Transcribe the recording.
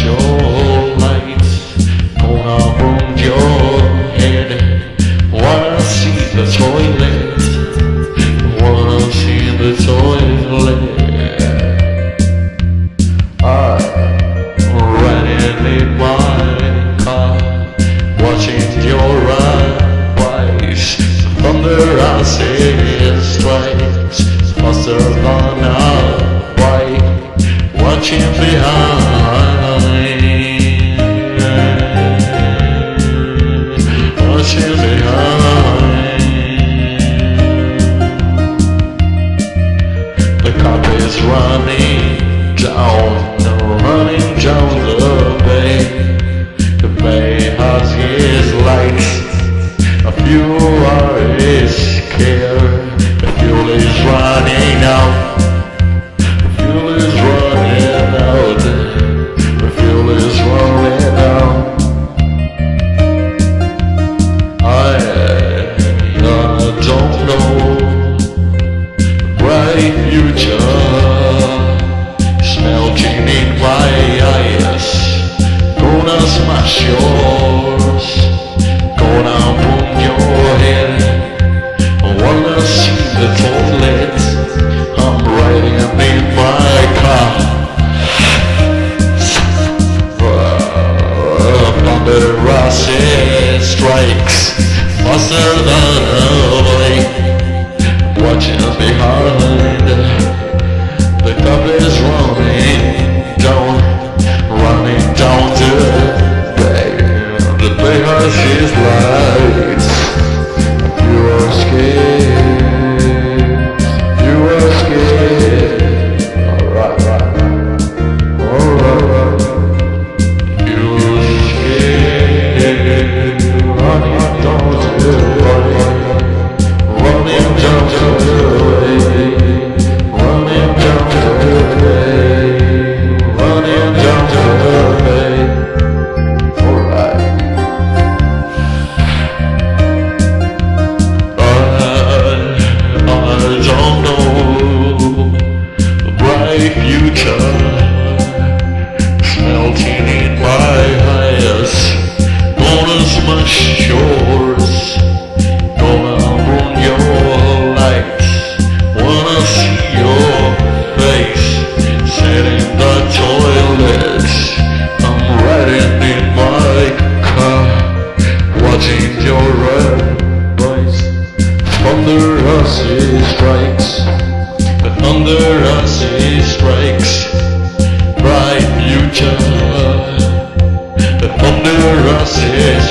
your lights Gonna your head Wanna see the toilet Wanna see the toilet I'm in my car Watching your eyes Thunder I see future. Smelting in my eyes yours. Gonna your head Wanna see the toilet. I'm riding in my car. Strikes Faster than a blink watching us behind. he strikes, The under us he strikes. Bright future, The thunderous us he strikes.